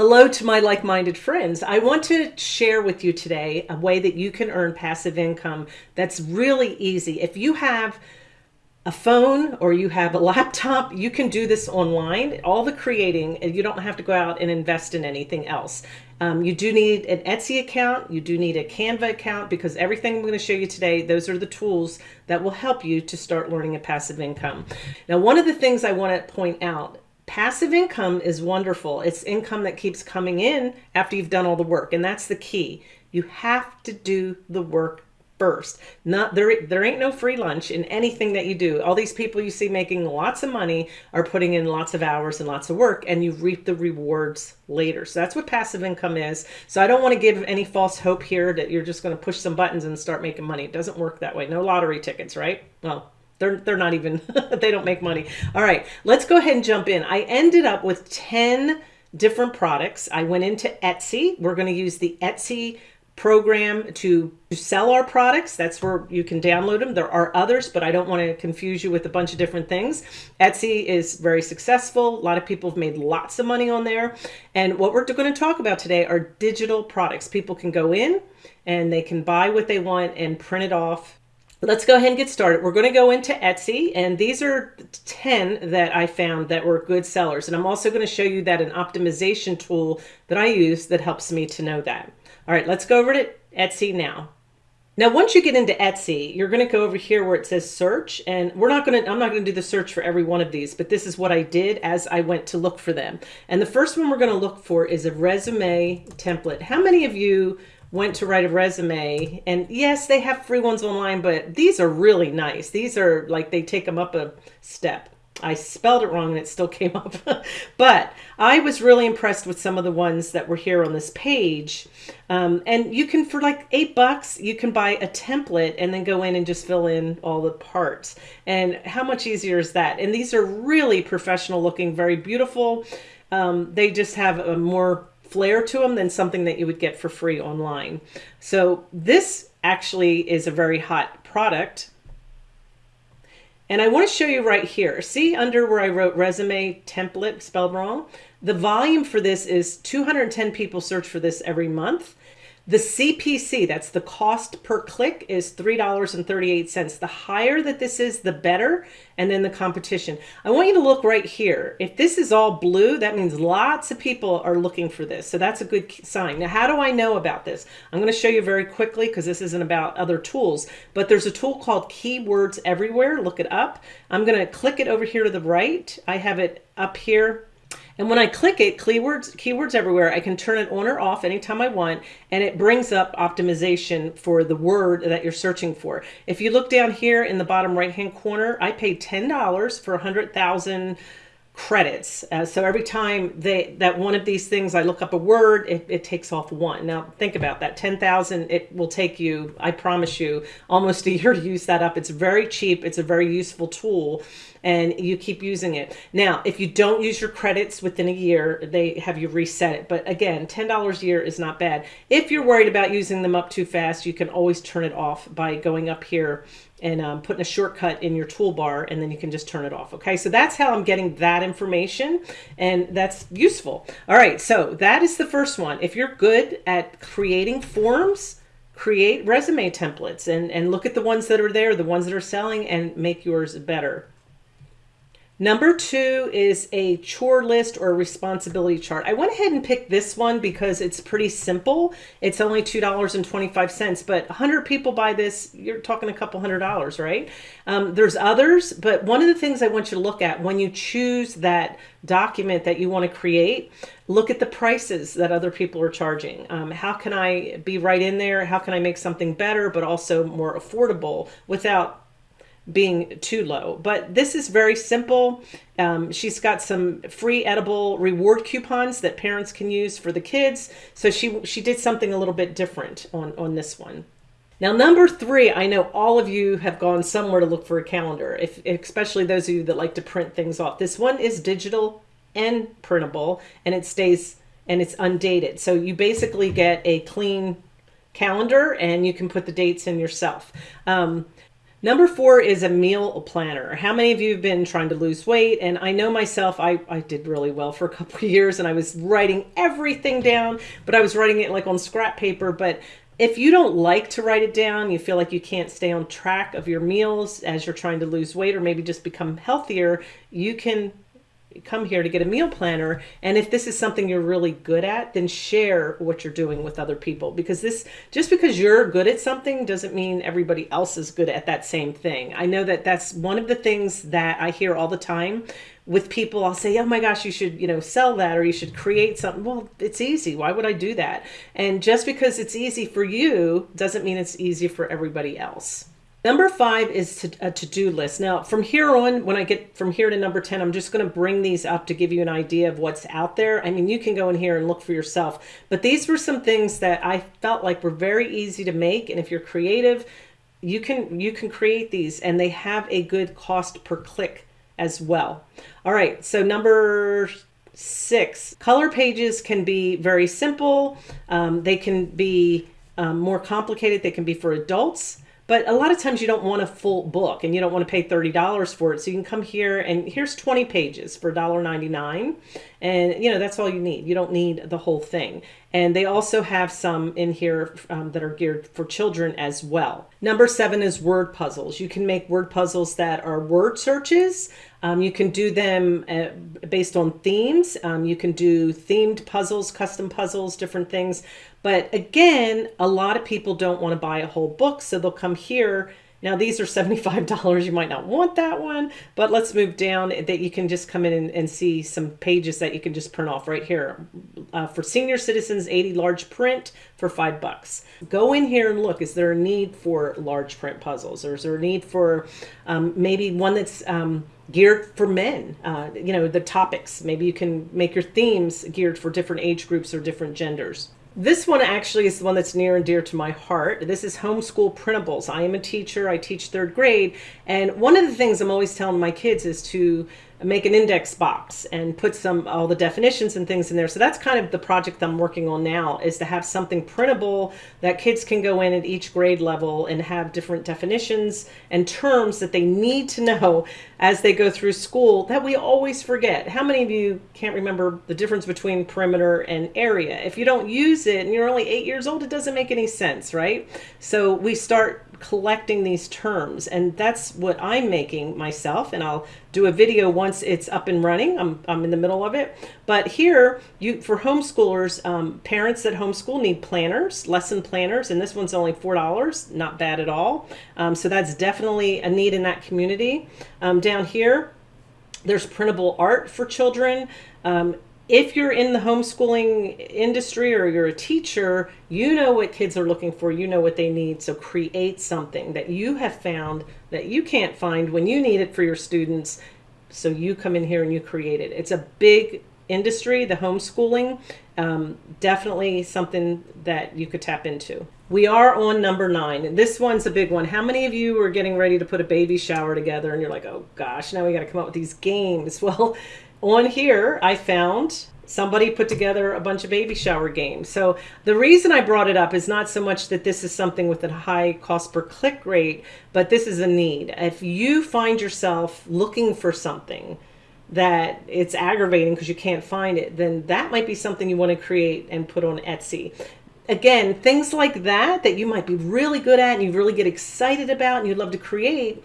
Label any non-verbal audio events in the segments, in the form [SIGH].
Hello to my like-minded friends. I want to share with you today a way that you can earn passive income that's really easy. If you have a phone or you have a [LAUGHS] laptop, you can do this online. All the creating, you don't have to go out and invest in anything else. Um, you do need an Etsy account. You do need a Canva account because everything I'm going to show you today, those are the tools that will help you to start learning a passive income. Now, one of the things I want to point out Passive income is wonderful. It's income that keeps coming in after you've done all the work. And that's the key. You have to do the work first. Not there, there ain't no free lunch in anything that you do. All these people you see making lots of money are putting in lots of hours and lots of work and you reap the rewards later. So that's what passive income is. So I don't want to give any false hope here that you're just going to push some buttons and start making money. It doesn't work that way. No lottery tickets, right? Well, they're, they're not even, [LAUGHS] they don't make money. All right, let's go ahead and jump in. I ended up with 10 different products. I went into Etsy. We're going to use the Etsy program to sell our products. That's where you can download them. There are others, but I don't want to confuse you with a bunch of different things. Etsy is very successful. A lot of people have made lots of money on there. And what we're going to talk about today are digital products. People can go in and they can buy what they want and print it off Let's go ahead and get started. We're going to go into Etsy and these are 10 that I found that were good sellers. And I'm also going to show you that an optimization tool that I use that helps me to know that. All right, let's go over to Etsy now. Now, once you get into Etsy, you're going to go over here where it says search and we're not going to, I'm not going to do the search for every one of these, but this is what I did as I went to look for them. And the first one we're going to look for is a resume template. How many of you went to write a resume and yes they have free ones online but these are really nice. These are like they take them up a step. I spelled it wrong and it still [LAUGHS] came up. But I was really impressed with some of the ones that were here on this page. Um, and you can for like eight bucks you can buy a template and then go in and just fill in all the parts. And how much easier is that? And these are really professional looking very beautiful. Um, they just have a more flair to them than something that you would get for free online. So this actually is a very hot product. And I want to show you right here. See under where I wrote resume template spelled wrong? The volume for this is 210 people search for this every month. The CPC, that's the cost per click, is $3.38. The higher that this is, the better. And then the competition. I want you to look right here. If this is all blue, that means lots of people are looking for this. So that's a good sign. Now, how do I know about this? I'm going to show you very quickly because this isn't about other tools. But there's a tool called Keywords Everywhere. Look it up. I'm going to click it over here to the right. I have it up here and when I click it, keywords, keywords everywhere, I can turn it on or off anytime I want, and it brings up optimization for the word that you're searching for. If you look down here in the bottom right-hand corner, I paid $10 for 100,000 credits. Uh, so every time they that one of these things, I look up a word, it, it takes off one. Now think about that, 10,000, it will take you, I promise you, almost a [LAUGHS] year to use that up. It's very cheap. It's a very useful tool and you keep using it. Now, if you don't use your credits within a year, they have you reset it. But again, $10 a year is not bad. If you're worried about using them up too fast, you can always turn it off by going up here and um, putting a shortcut in your toolbar and then you can just turn it off. Okay, so that's how I'm getting that information and that's useful. All right, so that is the first one. If you're good at creating forms, create resume templates and, and look at the ones that are there, the ones that are selling and make yours better. Number two is a chore list or responsibility chart. I went ahead and picked this one because it's pretty simple. It's only $2.25, but 100 people buy this, you're talking a couple hundred dollars, right? Um, there's others, but one of the things I want you to look at when you choose that document that you want to create, look at the prices that other people are charging. Um, how can I be right in there? How can I make something better, but also more affordable without being too low. But this is very simple. Um, she's got some free edible reward coupons that parents can use for the kids. So she, she did something a little bit different on, on this one. Now, number three, I know all of you have gone somewhere to look for a calendar, if, especially those of you that like to print things off. This one is digital and printable, and it stays and it's undated. So you basically get a clean calendar and you can put the dates in yourself. Um, Number four is a meal planner. How many of you have been trying to lose weight? And I know myself, I, I did really well for a couple of years and I was writing everything down, but I was writing it like on scrap paper. But if you don't like to write it down, you feel like you can't stay on track of your meals as you're trying to lose weight or maybe just become healthier, you can come here to get a meal planner and if this is something you're really good at then share what you're doing with other people. Because this just because you're good at something doesn't mean everybody else is good at that same thing. I know that that's one of the things that i hear all the time with people. I'll say oh my gosh you should you know sell that or you should create something. Well it's easy. Why would i do that? And just because it's easy for you doesn't mean it's easy for everybody else Number five is to, a to-do list. Now, from here on, when I get from here to number 10, I'm just going to bring these up to give you an idea of what's out there. I mean, you can go in here and look for yourself, but these were some things that I felt like were very easy to make. And if you're creative, you can, you can create these and they have a good cost per click as well. All right. So number six, color pages can be very simple. Um, they can be um, more complicated. They can be for adults. But a lot of times you don't want a full book and you don't want to pay $30 for it. So you can come here and here's 20 pages for $1.99. And you know, that's all you need. You don't need the whole thing. And they also have some in here um, that are geared for children as well. Number seven is word puzzles. You can make word puzzles that are word searches. Um, you can do them uh, based on themes. Um, you can do themed puzzles, custom puzzles, different things. But again, a lot of people don't want to buy a whole book, so they'll come here. Now these are $75. You might not want that one, but let's move down that you can just come in and, and see some pages that you can just print off right here. Uh, for senior citizens, 80 large print for five bucks. Go in here and look, is there a need for large print puzzles? Or is there a need for um, maybe one that's um, geared for men, uh, you know, the topics. Maybe you can make your themes geared for different age groups or different genders. This one actually is the one that's near and dear to my heart. This is homeschool printables. I am a teacher. I teach third grade. And one of the things I'm always telling my kids is to make an index box and put some all the definitions and things in there. So that's kind of the project I'm working on now is to have something printable that kids can go in at each grade level and have different definitions and terms that they need to know as they go through school that we always forget. How many of you can't remember the difference between perimeter and area? If you don't use it and you're only eight years old, it doesn't make any sense, right? So we start collecting these terms and that's what I'm making myself and I'll do a video once it's up and running. I'm, I'm in the middle of it. But here, you for homeschoolers, um, parents that homeschool need planners, lesson planners, and this one's only $4, not bad at all. Um, so that's definitely a need in that community. Um, down here, there's printable art for children. Um, if you're in the homeschooling industry or you're a teacher, you know what kids are looking for, you know what they need. So create something that you have found that you can't find when you need it for your students. So you come in here and you create it. It's a big industry, the homeschooling, um, definitely something that you could tap into. We are on number nine. This one's a big one. How many of you are getting ready to put a baby shower together and you're like, oh gosh, now we got to come up with these games? [LAUGHS] Well, on here, I found somebody put together a bunch of baby shower games. So the reason I brought it up is not so much that this is something with a high cost per click rate, but this is a need. If you find yourself looking for something that it's aggravating because you can't find it, then that might be something you want to create and put on Etsy. Again, things like that that you might be really good at and you really get excited about and you'd love to create,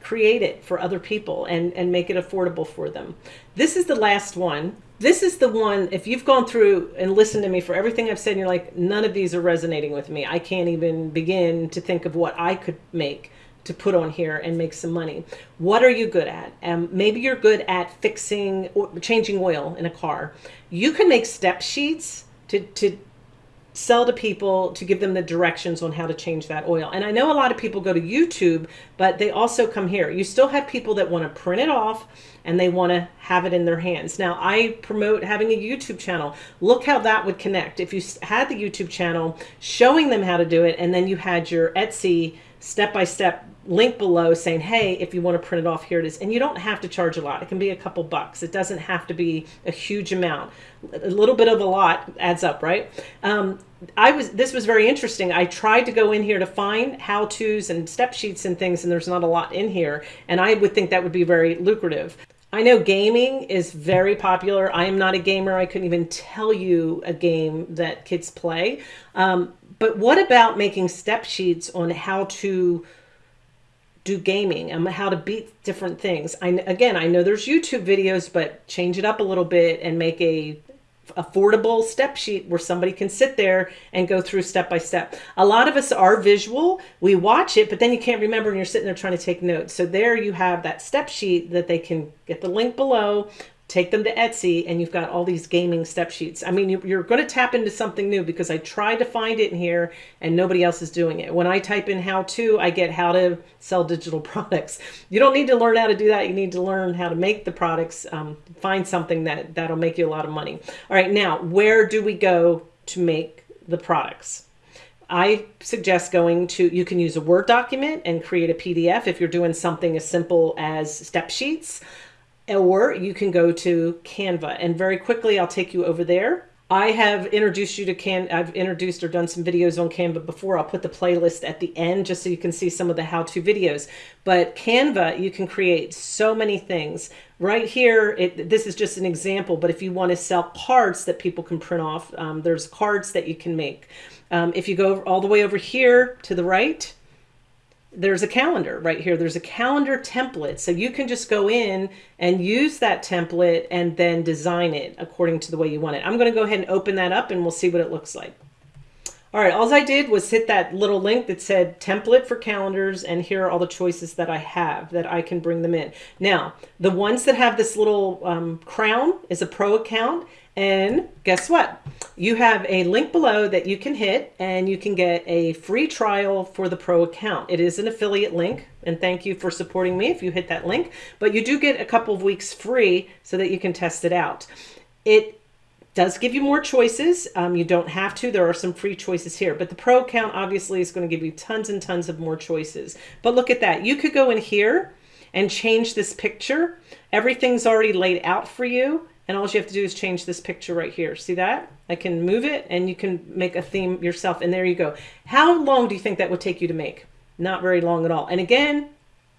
create it for other people and, and make it affordable for them. This is the last one. This is the one, if you've gone through and listened to me for everything I've said, you're like, none of these are resonating with me. I can't even begin to think of what I could make to put on here and make some money. What are you good at? Um, maybe you're good at fixing or changing oil in a car. You can make step sheets to, to sell to people to give them the directions on how to change that oil. And I know a lot of people go to YouTube, but they also come here. You still have people that want to print it off and they want to have it in their hands. Now, I promote having a YouTube channel. Look how that would connect. If you had the YouTube channel showing them how to do it, and then you had your Etsy step-by-step link below saying, hey, if you want to print it off, here it is. And you don't have to charge a lot. It can be a couple bucks. It doesn't have to be a huge amount. A little bit of a lot adds up, right? Um, I was this was very interesting. I tried to go in here to find how to's and step sheets and things, and there's not a lot in here. And I would think that would be very lucrative. I know gaming is very popular. I am not a gamer. I couldn't even tell you a game that kids play. Um, but what about making step sheets on how to do gaming and how to beat different things? I again, I know there's YouTube videos, but change it up a little bit and make a affordable step sheet where somebody can sit there and go through step by step. A lot of us are visual. We watch it, but then you can't remember and you're sitting there trying to take notes. So there you have that step sheet that they can get the link below, take them to Etsy and you've got all these gaming step sheets. I mean, you're going to tap into something new because I tried to find it in here and nobody else is doing it. When I type in how to, I get how to sell digital [LAUGHS] products. You don't need to learn how to do that. You need to learn how to make the products, um, find something that that'll make you a lot of money. All right, now where do we go to make the products? I suggest going to, you can use a Word document and create a PDF if you're doing something as simple as step sheets or you can go to Canva. And very quickly, I'll take you over there. I have introduced you to Can. I've introduced or done some videos on Canva before. I'll put the playlist at the end just so you can see some of the how-to videos. But Canva, you can create so many things. Right here, it, this is just an example, but if you want to sell cards that people can print off, um, there's cards that you can make. Um, if you go all the way over here to the right, there's a calendar right here. There's a calendar template. So you can just go in and use that template and then design it according to the way you want it. I'm going to go ahead and open that up and we'll see what it looks like. All right, all I did was hit that little link that said template for calendars and here are all the choices that I have that I can bring them in. Now, the ones that have this little um, crown is a pro account and guess what? You have a link below that you can hit and you can get a free trial for the pro account. It is an affiliate link and thank you for supporting me if you hit that link, but you do get a couple of weeks free so that you can test it out. It does give you more choices. Um, you don't have to. There are some free choices here, but the pro account obviously is going to give you tons and tons of more choices. But look at that. You could go in here and change this picture. Everything's already laid out for you. And all you have to do is change this picture right here. See that? I can move it and you can make a theme yourself. And there you go. How long do you think that would take you to make? Not very long at all. And again,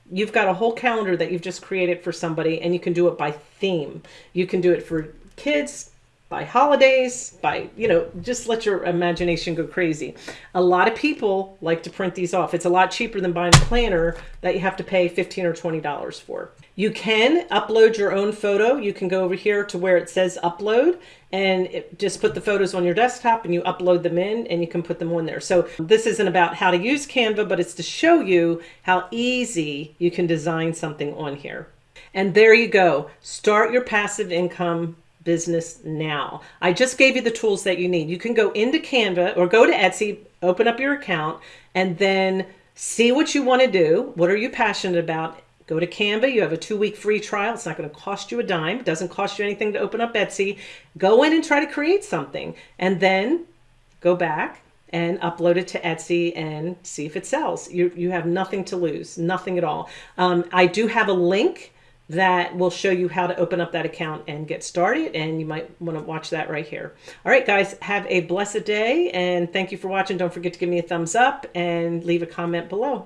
you've got a whole calendar that you've just created for somebody and you can do it by theme. You can do it for kids, by holidays, by, you know, just let your imagination go crazy. A lot of people like to print these off. It's a lot cheaper than buying a planner that you have to pay 15 or $20 for. You can upload your own photo. You can go over here to where it says upload and it, just put the photos on your desktop and you upload them in and you can put them on there. So this isn't about how to use Canva, but it's to show you how easy you can design something on here. And there you go. Start your passive income business now. I just gave you the tools that you need. You can go into Canva or go to Etsy, open up your account, and then see what you want to do. What are you passionate about? Go to Canva. You have a two-week free trial. It's not going to cost you a dime. It doesn't cost you anything to open up Etsy. Go in and try to create something. And then go back and upload it to Etsy and see if it sells. You, you have nothing to lose, nothing at all. Um, I do have a link that will show you how to open up that account and get started. And you might want to watch that right here. All right, guys, have a blessed day. And thank you for watching. Don't forget to give me a thumbs up and leave a comment below.